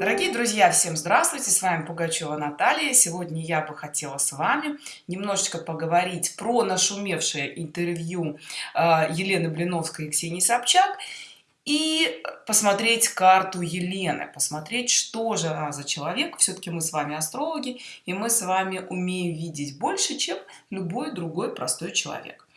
Дорогие друзья, всем здравствуйте! С вами Пугачева Наталья. Сегодня я бы хотела с вами немножечко поговорить про нашумевшее интервью э, Елены Блиновской и Ксении Собчак и посмотреть карту Елены, посмотреть, что же она за человек. Все-таки мы с вами астрологи, и мы с вами умеем видеть больше, чем любой другой простой человек.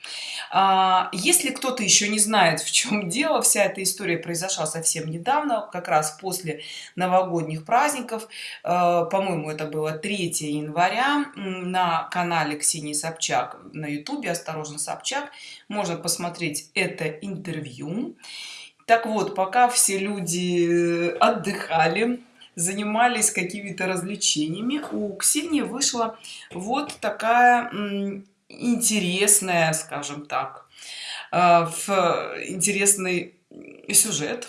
А, если кто-то еще не знает в чем дело вся эта история произошла совсем недавно как раз после новогодних праздников. А, по-моему это было 3 января на канале ксении собчак на ютубе осторожно собчак можно посмотреть это интервью. Так вот пока все люди отдыхали занимались какими-то развлечениями у ксении вышла вот такая интересная скажем так э, в интересный сюжет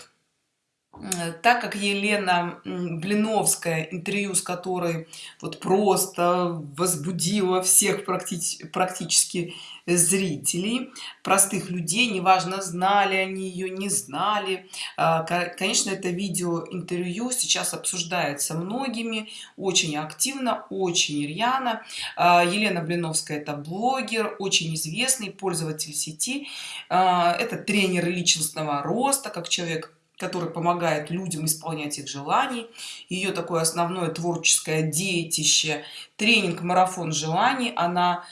так как Елена Блиновская, интервью с которой вот просто возбудила всех практи практически зрителей, простых людей, неважно, знали они ее, не знали. А, конечно, это видео интервью сейчас обсуждается многими, очень активно, очень рьяно. А, Елена Блиновская это блогер, очень известный пользователь сети, а, это тренер личностного роста, как человек который помогает людям исполнять их желаний ее такое основное творческое детище тренинг марафон желаний она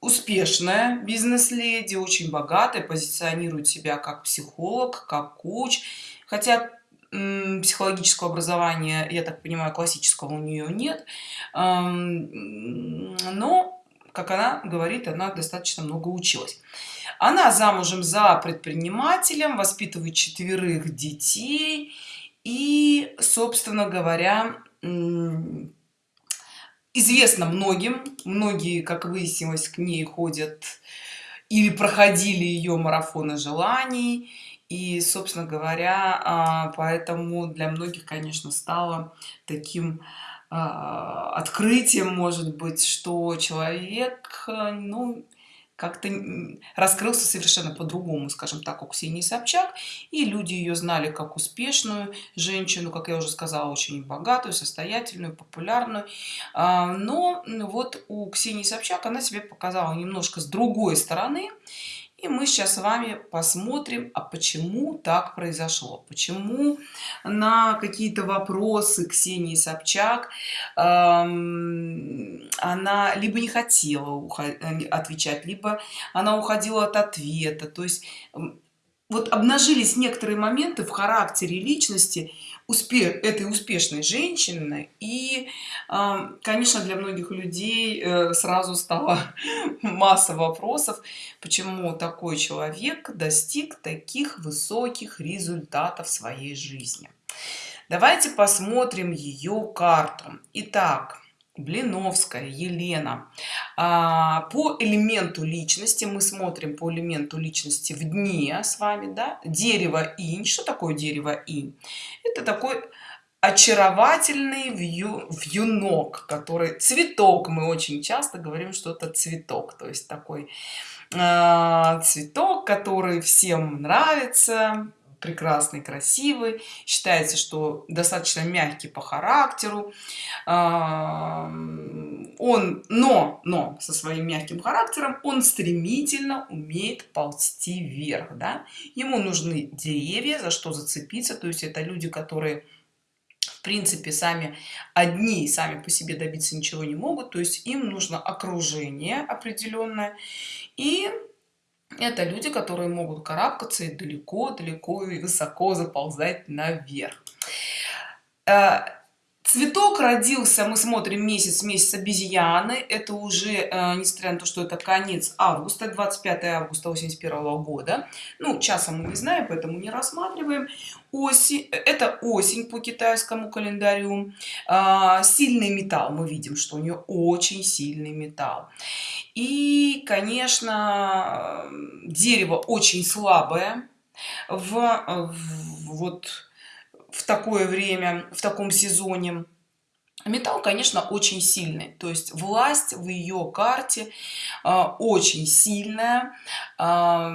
успешная бизнес-леди очень богатая позиционирует себя как психолог как коуч. Хотя психологического образования я так понимаю классического у нее нет. Но как она говорит она достаточно много училась. Она замужем за предпринимателем воспитывает четверых детей и собственно говоря известно многим. Многие как выяснилось к ней ходят или проходили ее марафоны желаний. И собственно говоря а, поэтому для многих конечно стало таким открытием может быть что человек ну как-то раскрылся совершенно по-другому скажем так у ксении собчак и люди ее знали как успешную женщину как я уже сказала очень богатую состоятельную популярную. А, но вот у ксении собчак она себе показала немножко с другой стороны и мы сейчас с вами посмотрим, а почему так произошло. Почему на какие-то вопросы Ксении Собчак эм, она либо не хотела э, отвечать, либо она уходила от ответа. То есть вот обнажились некоторые моменты в характере личности успех этой успешной женщины и конечно для многих людей э, сразу стало масса вопросов почему такой человек достиг таких высоких результатов в своей жизни. Давайте посмотрим ее карту. Итак, Блиновская Елена. А, по элементу личности мы смотрим по элементу личности в дне с вами да? Дерево инь. Что такое дерево инь? Это такой очаровательный вью, вьюнок который цветок. Мы очень часто говорим что это цветок. То есть такой э, цветок который всем нравится прекрасный красивый считается что достаточно мягкий по характеру он но но со своим мягким характером он стремительно умеет ползти вверх да? ему нужны деревья за что зацепиться то есть это люди которые в принципе сами одни сами по себе добиться ничего не могут то есть им нужно окружение определенное и это люди которые могут карабкаться и далеко далеко и высоко заползать наверх. Э, цветок родился мы смотрим месяц месяц обезьяны. Это уже э, несмотря на то что это конец августа 25 августа 81 года. Ну часа мы не знаем поэтому не рассматриваем. Осень это осень по китайскому календарю. Э, сильный металл мы видим что у нее очень сильный металл. И конечно дерево очень слабое. В, в вот в такое время в таком сезоне. Металл конечно очень сильный. То есть власть в ее карте э, очень сильная. Э,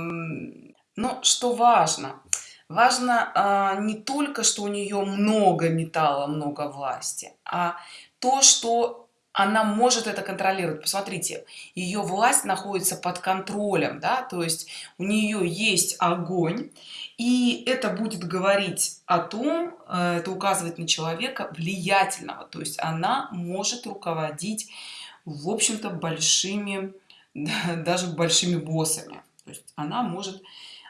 но что важно? Важно а, не только что у нее много металла много власти а то что она может это контролировать. Посмотрите ее власть находится под контролем да то есть у нее есть огонь и это будет говорить о том э, это указывает на человека влиятельного. То есть она может руководить в общем-то большими даже большими боссами. То есть она может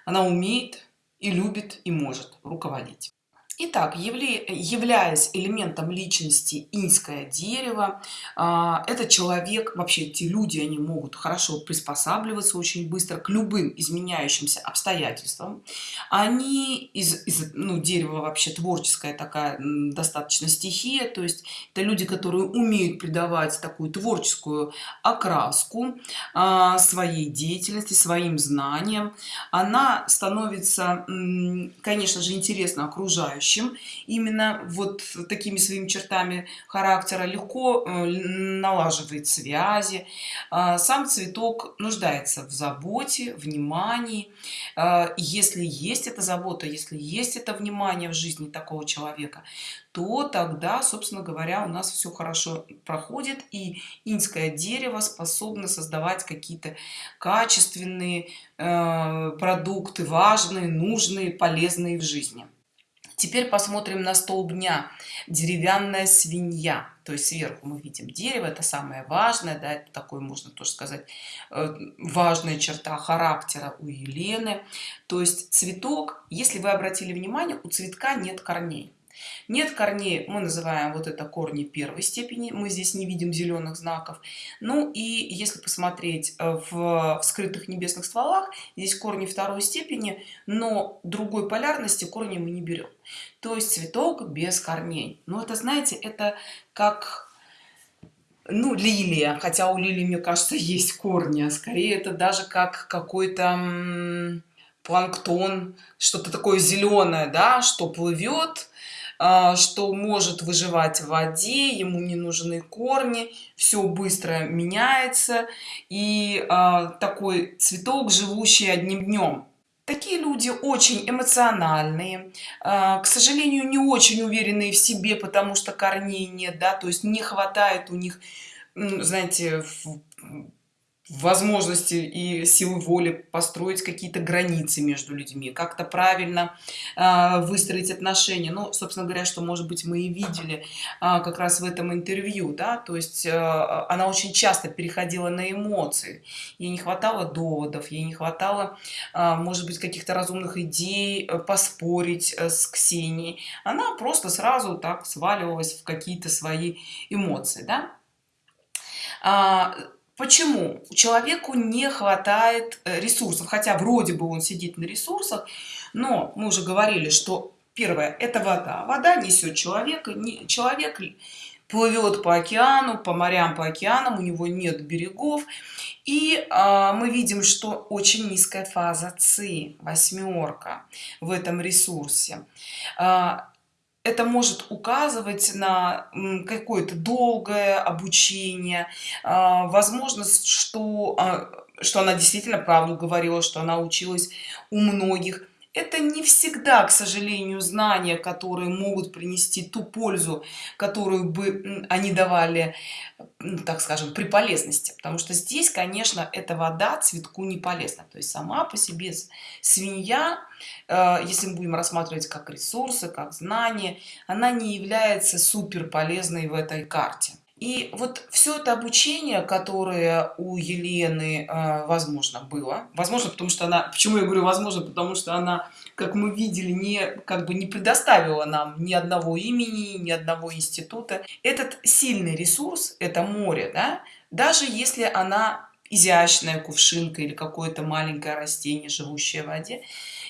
она умеет и любит и может руководить Итак, являясь элементом личности инское дерево, а, этот человек, вообще эти люди, они могут хорошо приспосабливаться очень быстро к любым изменяющимся обстоятельствам. Они из, из ну, дерева вообще творческая такая достаточно стихия, то есть это люди, которые умеют придавать такую творческую окраску а, своей деятельности, своим знаниям. Она становится, конечно же, интересно окружающим окружающим именно вот такими своими чертами характера легко э, налаживает связи. А, сам цветок нуждается в заботе внимании. А, если есть эта забота если есть это внимание в жизни такого человека то тогда собственно говоря у нас все хорошо проходит и инское дерево способно создавать какие-то качественные э, продукты важные нужные полезные в жизни Теперь посмотрим на столб дня. Деревянная свинья. То есть сверху мы видим дерево, это самое важное, да, это такой, можно тоже сказать, э, важная черта характера у Елены. То есть цветок, если вы обратили внимание, у цветка нет корней. Нет корней, мы называем вот это корни первой степени, мы здесь не видим зеленых знаков. Ну и если посмотреть э, в скрытых небесных стволах, здесь корни второй степени, но другой полярности корни мы не берем. То есть цветок без корней. Но это, знаете, это как ну лилия хотя у лилии мне кажется есть корни а скорее это даже как какой-то планктон что-то такое зеленое да что плывет что может выживать в воде ему не нужны корни все быстро меняется. И а, такой цветок живущий одним днем такие люди очень эмоциональные а, к сожалению не очень уверенные в себе потому что корней нет да то есть не хватает у них знаете возможности и силы воли построить какие-то границы между людьми как-то правильно э, выстроить отношения. Ну собственно говоря что может быть мы и видели э, как раз в этом интервью да то есть э, она очень часто переходила на эмоции. Ей не хватало доводов ей не хватало э, может быть каких-то разумных идей э, поспорить э, с ксенией. Она просто сразу так сваливалась в какие-то свои эмоции да? а, Почему? Человеку не хватает э, ресурсов, хотя вроде бы он сидит на ресурсах, но мы уже говорили, что первое – это вода. Вода несет человека, человек плывет по океану, по морям, по океанам, у него нет берегов. И а, мы видим, что очень низкая фаза ЦИ, восьмерка в этом ресурсе. А, это может указывать на какое-то долгое обучение. А, возможность что а, что она действительно правду говорила что она училась у многих это не всегда к сожалению знания которые могут принести ту пользу которую бы они давали так скажем при полезности. Потому что здесь конечно эта вода цветку не полезна. То есть сама по себе свинья э, если мы будем рассматривать как ресурсы как знания она не является супер полезной в этой карте и вот все это обучение, которое у Елены, э, возможно, было, возможно, потому что она, почему я говорю возможно, потому что она, как мы видели, не, как бы не предоставила нам ни одного имени, ни одного института. Этот сильный ресурс, это море, да, даже если она изящная кувшинка или какое-то маленькое растение, живущее в воде,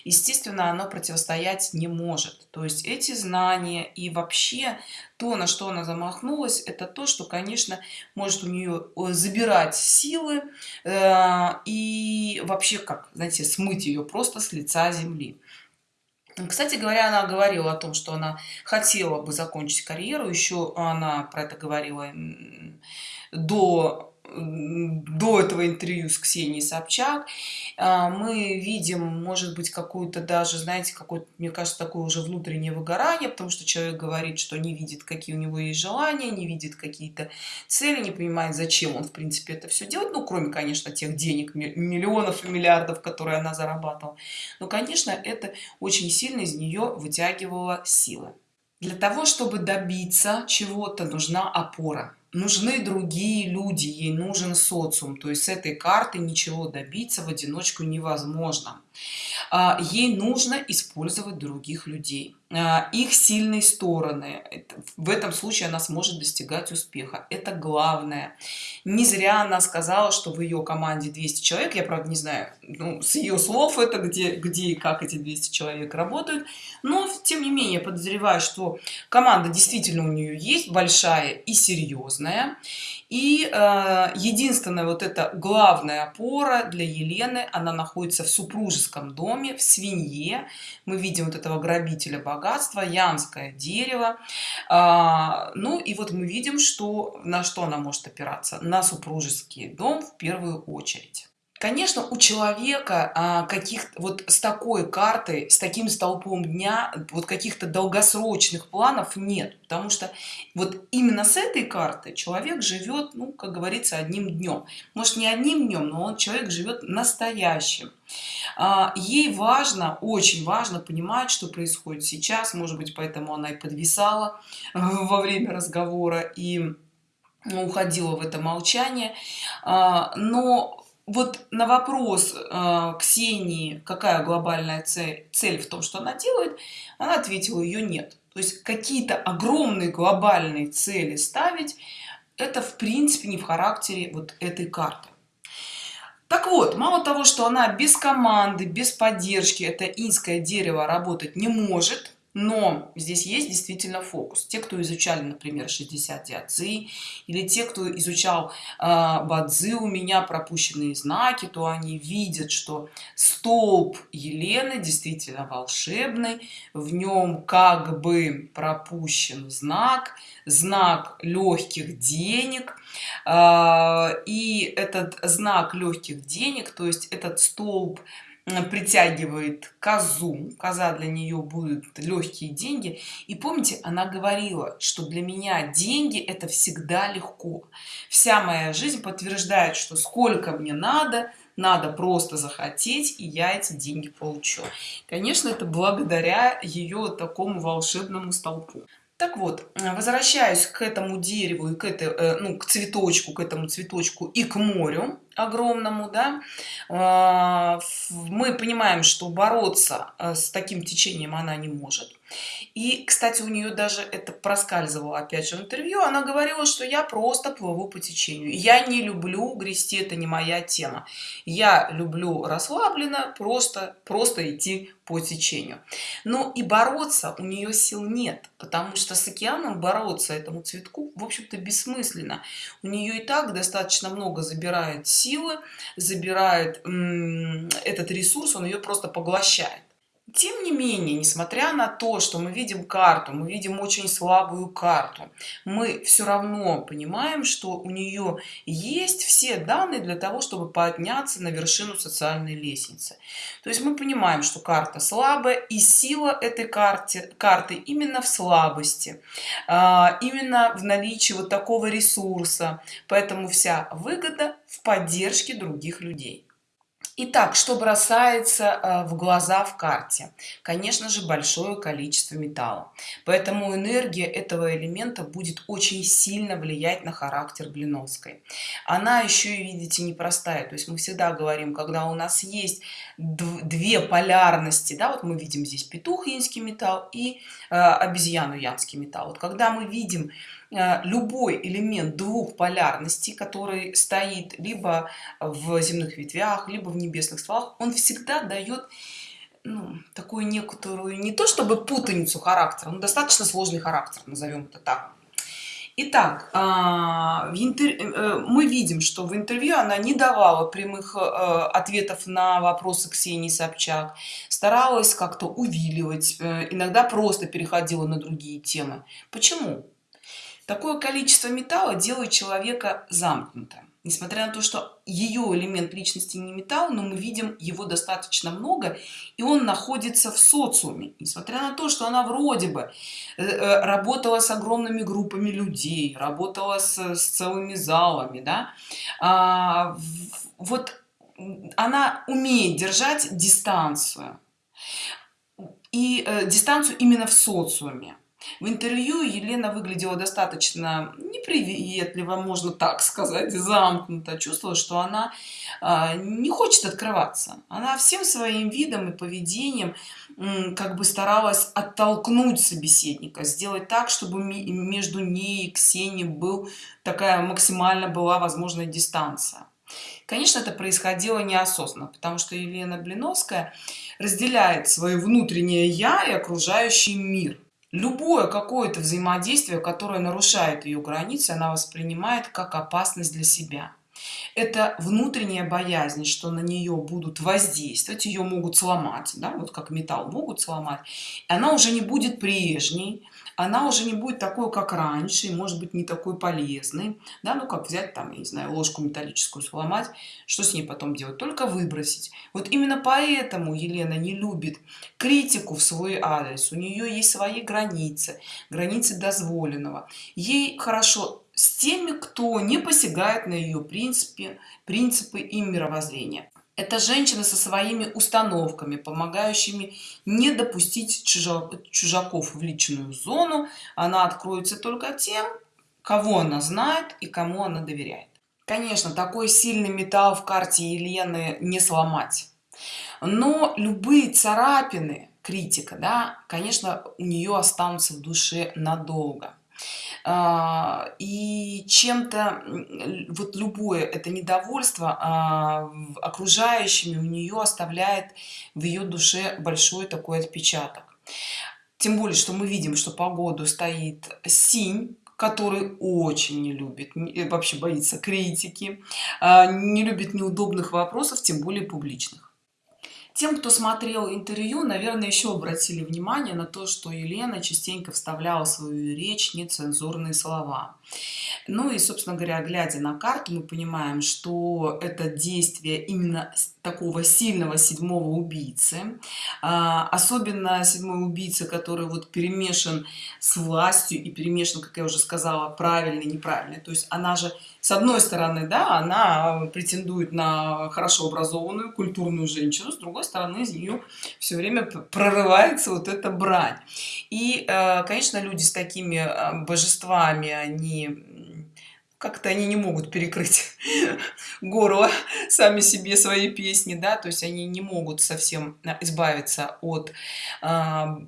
естественно оно противостоять не может. То есть эти знания и вообще то на что она замахнулась это то что конечно может у нее э, забирать силы э, и вообще как знаете смыть ее просто с лица земли. Кстати говоря она говорила о том что она хотела бы закончить карьеру еще она про это говорила до до этого интервью с Ксенией Собчак а, мы видим, может быть, какую-то даже, знаете, какой мне кажется, такое уже внутреннее выгорание, потому что человек говорит, что не видит, какие у него есть желания, не видит какие-то цели, не понимает, зачем он, в принципе, это все делает, ну, кроме, конечно, тех денег, миллионов и миллиардов, которые она зарабатывала. Но, конечно, это очень сильно из нее вытягивало силы. Для того, чтобы добиться чего-то, нужна опора нужны другие люди ей нужен социум. То есть с этой карты ничего добиться в одиночку невозможно. А, ей нужно использовать других людей их сильные стороны. В этом случае она сможет достигать успеха. Это главное. Не зря она сказала что в ее команде 200 человек. Я правда не знаю ну, с ее слов это где где и как эти 200 человек работают. Но тем не менее подозреваю что команда действительно у нее есть большая и серьезная и э, единственная вот эта главная опора для елены она находится в супружеском доме в свинье. Мы видим вот этого грабителя богатства янское дерево. А, ну и вот мы видим что на что она может опираться? На супружеский дом в первую очередь Конечно, у человека а, каких вот с такой картой, с таким столпом дня, вот каких-то долгосрочных планов нет, потому что вот именно с этой картой человек живет, ну, как говорится, одним днем. Может, не одним днем, но он человек живет настоящим. А, ей важно, очень важно понимать, что происходит сейчас, может быть, поэтому она и подвисала во время разговора и уходила в это молчание. А, но вот на вопрос э, Ксении, какая глобальная цель, цель в том, что она делает, она ответила, ее нет. То есть какие-то огромные глобальные цели ставить, это в принципе не в характере вот этой карты. Так вот, мало того, что она без команды, без поддержки, это инское дерево работать не может, но здесь есть действительно фокус. Те кто изучали например 60 диадзы или те кто изучал э, бадзы у меня пропущенные знаки то они видят что столб елены действительно волшебный в нем как бы пропущен знак знак легких денег э, и этот знак легких денег то есть этот столб притягивает козу. Коза для нее будут легкие деньги. И помните она говорила что для меня деньги это всегда легко. Вся моя жизнь подтверждает что сколько мне надо надо просто захотеть и я эти деньги получу. Конечно это благодаря ее такому волшебному столпу. Так вот возвращаюсь к этому дереву и к этой э, ну к цветочку к этому цветочку и к морю огромному да. А, мы понимаем что бороться э, с таким течением она не может. И кстати у нее даже это проскальзывало опять же в интервью. Она говорила что я просто плыву по течению. Я не люблю грести это не моя тема. Я люблю расслабленно просто просто идти по течению но и бороться у нее сил нет потому что с океаном бороться этому цветку в общем-то бессмысленно. У нее и так достаточно много забирает силы забирает этот ресурс он ее просто поглощает тем не менее несмотря на то что мы видим карту мы видим очень слабую карту мы все равно понимаем что у нее есть все данные для того чтобы подняться на вершину социальной лестницы. То есть мы понимаем что карта слабая и сила этой карте карты именно в слабости а, именно в наличии вот такого ресурса. Поэтому вся выгода в поддержке других людей Итак, что бросается э, в глаза в карте? Конечно же, большое количество металла. Поэтому энергия этого элемента будет очень сильно влиять на характер Блиновской. Она еще и, видите, непростая. То есть мы всегда говорим, когда у нас есть две полярности, да, вот мы видим здесь петух инский металл и э, обезьяну янский металл. Вот когда мы видим любой элемент двух полярностей который стоит либо в земных ветвях либо в небесных стволах он всегда дает ну, такую некоторую не то чтобы путаницу характера но достаточно сложный характер назовем это так Итак, а, э, мы видим, что в интервью она не давала прямых э, ответов на вопросы Ксении Собчак, старалась как-то увиливать, иногда просто переходила на другие темы. Почему? Такое количество металла делает человека замкнутым. несмотря на то что ее элемент личности не металл но мы видим его достаточно много и он находится в социуме. Несмотря на то что она вроде бы э, э, работала с огромными группами людей работала с, с целыми залами да а, вот она умеет держать дистанцию. И э, дистанцию именно в социуме в интервью елена выглядела достаточно неприветливо можно так сказать замкнуто. Чувствовала что она а, не хочет открываться. Она всем своим видом и поведением как бы старалась оттолкнуть собеседника сделать так чтобы между ней и ксенией был такая максимально была возможная дистанция. Конечно это происходило неосознанно потому что елена блиновская разделяет свое внутреннее я и окружающий мир любое какое-то взаимодействие которое нарушает ее границы она воспринимает как опасность для себя. Это внутренняя боязнь что на нее будут воздействовать ее могут сломать да, вот как металл могут сломать она уже не будет прежней она уже не будет такой как раньше может быть не такой полезный да ну как взять там я не знаю ложку металлическую сломать что с ней потом делать? Только выбросить. Вот именно поэтому елена не любит критику в свой адрес. У нее есть свои границы границы дозволенного. Ей хорошо с теми кто не посягает на ее принципе принципы и мировоззрения это женщина со своими установками помогающими не допустить чужаков в личную зону. Она откроется только тем кого она знает и кому она доверяет. Конечно такой сильный металл в карте елены не сломать. Но любые царапины критика да конечно у нее останутся в душе надолго и чем-то вот любое это недовольство а, окружающими у нее оставляет в ее душе большой такой отпечаток. Тем более что мы видим что погоду стоит синь который очень не любит вообще боится критики а, не любит неудобных вопросов тем более публичных тем кто смотрел интервью наверное еще обратили внимание на то что елена частенько вставляла в свою речь нецензурные слова. Ну и собственно говоря глядя на карту мы понимаем что это действие именно такого сильного седьмого убийцы а, особенно седьмой убийца который вот перемешан с властью и перемешан как я уже сказала правильный неправильный то есть она же с одной стороны да она претендует на хорошо образованную культурную женщину с другой стороны из нее все время прорывается вот эта брань. И э, конечно люди с такими э, божествами они как-то они не могут перекрыть горло сами себе свои песни да то есть они не могут совсем а, избавиться от э,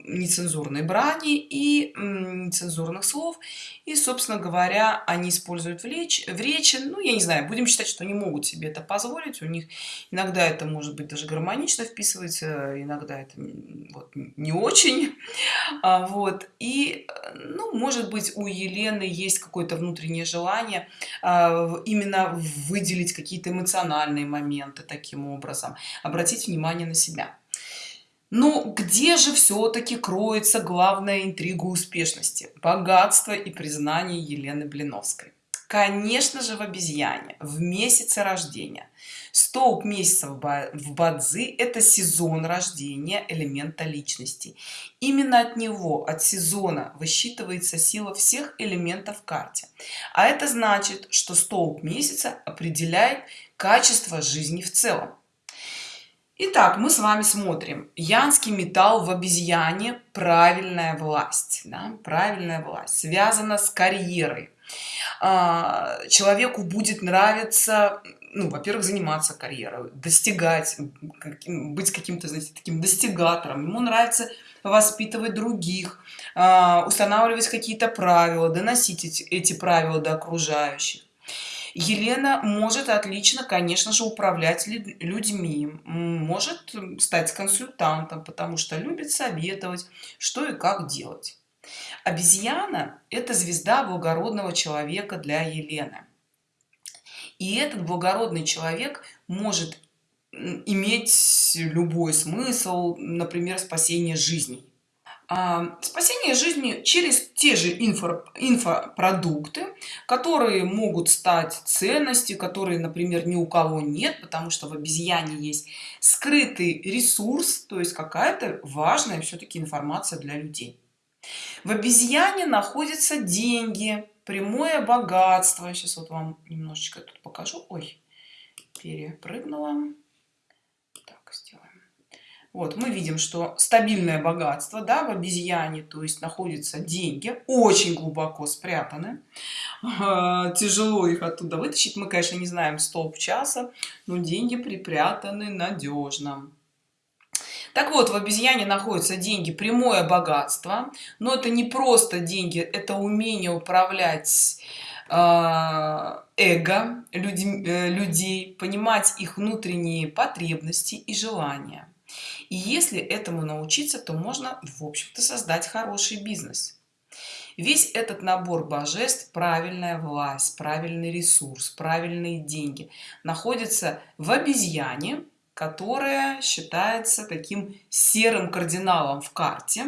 нецензурной брани и э, нецензурных слов. И собственно говоря они используют в речь в речи ну я не знаю будем считать что они могут себе это позволить. У них иногда это может быть даже гармонично вписывается иногда это вот, не очень. А, вот. И ну может быть у елены есть какое-то внутреннее желание именно выделить какие-то эмоциональные моменты таким образом обратить внимание на себя. Но где же все-таки кроется главная интрига успешности? Богатство и признание елены блиновской конечно же в обезьяне в месяце рождения. Столб месяца в бадзи это сезон рождения элемента личности. Именно от него от сезона высчитывается сила всех элементов в карте. А это значит что столб месяца определяет качество жизни в целом. Итак, мы с вами смотрим. Янский металл в обезьяне правильная власть да? правильная власть связана с карьерой человеку будет нравиться ну во-первых заниматься карьерой достигать быть каким-то знаете таким достигатором. Ему нравится воспитывать других а, устанавливать какие-то правила доносить эти, эти правила до окружающих. Елена может отлично конечно же управлять людьми может стать консультантом потому что любит советовать что и как делать обезьяна это звезда благородного человека для елены. И этот благородный человек может иметь любой смысл например спасение жизней а, спасение жизни через те же инфо, инфопродукты которые могут стать ценности которые например ни у кого нет потому что в обезьяне есть скрытый ресурс то есть какая-то важная все-таки информация для людей в обезьяне находятся деньги прямое богатство. Сейчас вот вам немножечко тут покажу. Ой перепрыгнула. Так сделаем. Вот мы видим что стабильное богатство да, в обезьяне то есть находятся деньги очень глубоко спрятаны. Тяжело их оттуда вытащить. Мы конечно не знаем столб часа но деньги припрятаны надежно так вот в обезьяне находятся деньги прямое богатство но это не просто деньги это умение управлять а, эго людьми, э, людей понимать их внутренние потребности и желания. И если этому научиться то можно в общем-то создать хороший бизнес. Весь этот набор божеств правильная власть правильный ресурс правильные деньги находится в обезьяне которая считается таким серым кардиналом в карте.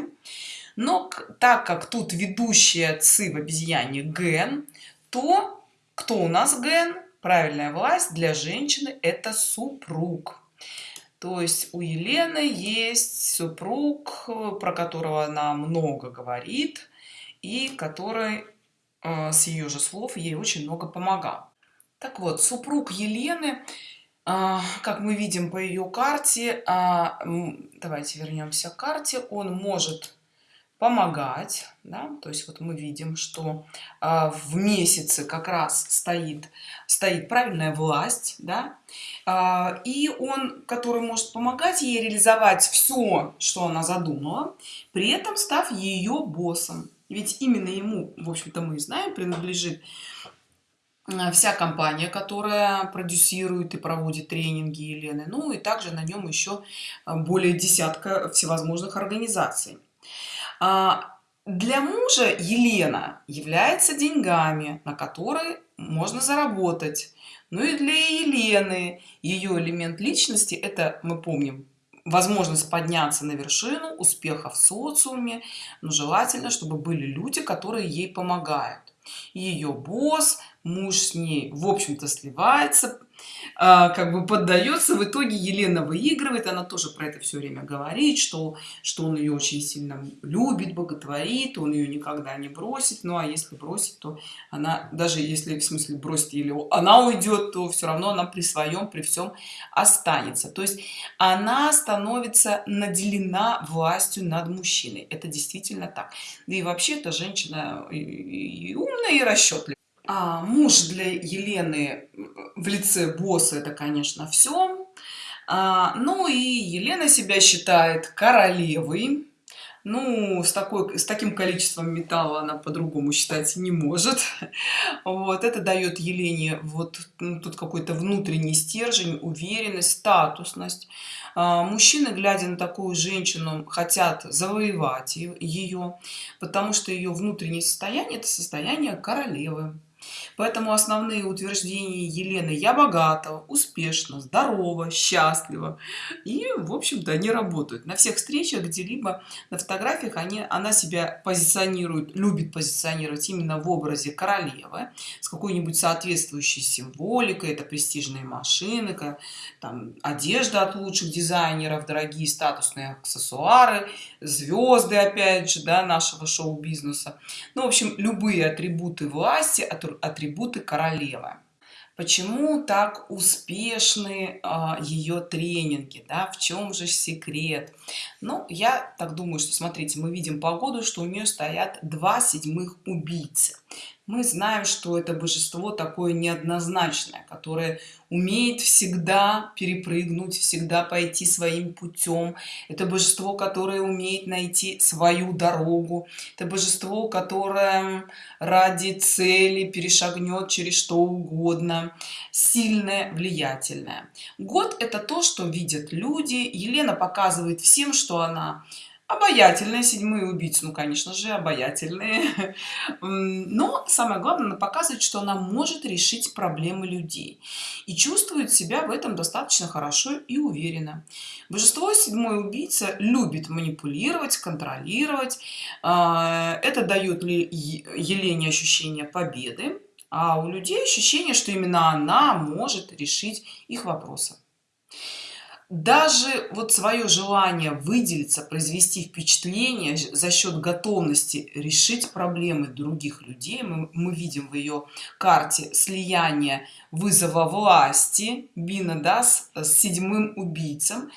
Но так как тут ведущая ци в обезьяне ген то кто у нас ген? Правильная власть для женщины это супруг. То есть у Елены есть супруг, про которого она много говорит, и который э, с ее же слов ей очень много помогал. Так вот, супруг Елены, как мы видим по ее карте, э, давайте вернемся к карте, он может помогать да? то есть вот мы видим что а, в месяце как раз стоит стоит правильная власть да? а, и он который может помогать ей реализовать все что она задумала при этом став ее боссом ведь именно ему в общем-то мы знаем принадлежит а, вся компания которая продюсирует и проводит тренинги Елены ну и также на нем еще а, более десятка всевозможных организаций а, для мужа Елена является деньгами, на которые можно заработать. Ну и для Елены ее элемент личности это мы помним возможность подняться на вершину успеха в социуме но желательно чтобы были люди которые ей помогают ее босс муж с ней в общем-то сливается а, как бы поддается. В итоге елена выигрывает. Она тоже про это все время говорит что что он ее очень сильно любит боготворит он ее никогда не бросит. Ну а если бросит то она даже если в смысле бросит или она уйдет то все равно она при своем при всем останется. То есть она становится наделена властью над мужчиной. Это действительно так. Да и вообще эта женщина и умная и расчетливая а муж для Елены в лице босса это конечно все а, ну и Елена себя считает королевой. Ну с такой с таким количеством металла она по-другому считать не может. Вот это дает елене вот ну, тут какой-то внутренний стержень уверенность статусность. А, мужчины глядя на такую женщину хотят завоевать ее потому что ее внутреннее состояние это состояние королевы Поэтому основные утверждения Елены «я богата», «успешно», «здорово», «счастлива» и, в общем-то, они работают. На всех встречах где-либо на фотографиях они, она себя позиционирует, любит позиционировать именно в образе королевы с какой-нибудь соответствующей символикой. Это престижные машины, там, одежда от лучших дизайнеров, дорогие статусные аксессуары, звезды, опять же, да, нашего шоу-бизнеса. Ну, в общем, любые атрибуты власти, атрибуты королевы. Почему так успешны а, ее тренинги да? В чем же секрет? Ну я так думаю что смотрите мы видим погоду что у нее стоят два седьмых убийцы мы знаем что это божество такое неоднозначное которое умеет всегда перепрыгнуть всегда пойти своим путем. Это божество которое умеет найти свою дорогу. Это божество которое ради цели перешагнет через что угодно. Сильное влиятельное. Год это то что видят люди. Елена показывает всем что она обаятельные седьмые убийцы ну конечно же обаятельные. Но самое главное она показывает что она может решить проблемы людей и чувствует себя в этом достаточно хорошо и уверенно. Божество седьмой убийца любит манипулировать контролировать. А, это дает ли елене ощущение победы? А у людей ощущение что именно она может решить их вопросы даже вот свое желание выделиться произвести впечатление за счет готовности решить проблемы других людей мы, мы видим в ее карте слияние вызова власти бина да, с, седьмым убийцем.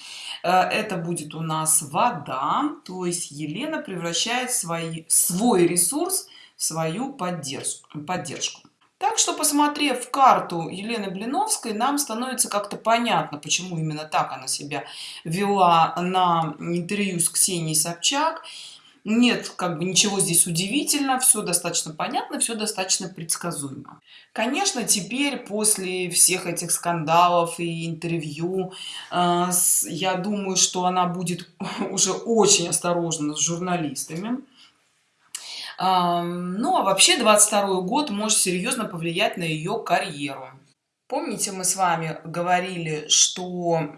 Э, это будет у нас вода то есть елена превращает свои свой ресурс в свою поддержку поддержку так что, посмотрев карту Елены Блиновской, нам становится как-то понятно, почему именно так она себя вела на интервью с Ксенией Собчак. Нет, как бы ничего здесь удивительно, все достаточно понятно, все достаточно предсказуемо. Конечно, теперь после всех этих скандалов и интервью, э, я думаю, что она будет уже очень осторожна с журналистами ну, а вообще 22 год может серьезно повлиять на ее карьеру. Помните, мы с вами говорили, что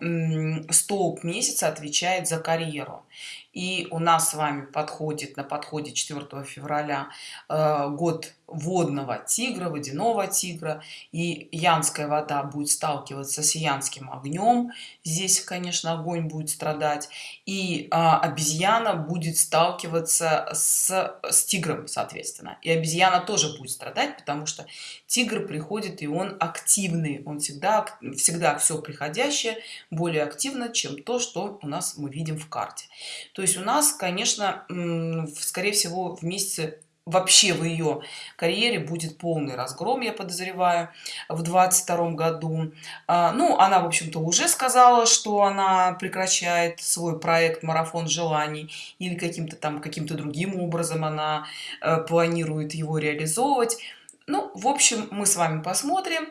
столб месяца отвечает за карьеру. И у нас с вами подходит на подходе 4 февраля э, год водного тигра, водяного тигра. И янская вода будет сталкиваться с янским огнем. Здесь, конечно, огонь будет страдать. И а, обезьяна будет сталкиваться с, с тигром, соответственно. И обезьяна тоже будет страдать, потому что тигр приходит, и он активный. Он всегда, всегда все приходящее более активно, чем то, что у нас мы видим в карте. То есть у нас, конечно, скорее всего, в месяце вообще в ее карьере будет полный разгром я подозреваю в двадцать втором году. А, ну она в общем-то уже сказала что она прекращает свой проект марафон желаний или каким-то там каким-то другим образом она э, планирует его реализовывать. Ну в общем мы с вами посмотрим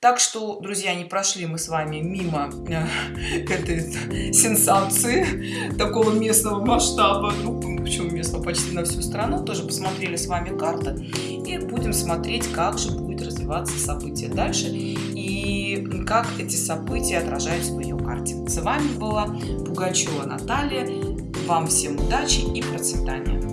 так что друзья не прошли мы с вами мимо э, этой сенсации такого местного масштаба. Ну, почему местного? Почти на всю страну. Тоже посмотрели с вами карты. И будем смотреть как же будет развиваться события дальше и как эти события отражаются в ее карте. С вами была пугачева наталья. Вам всем удачи и процветания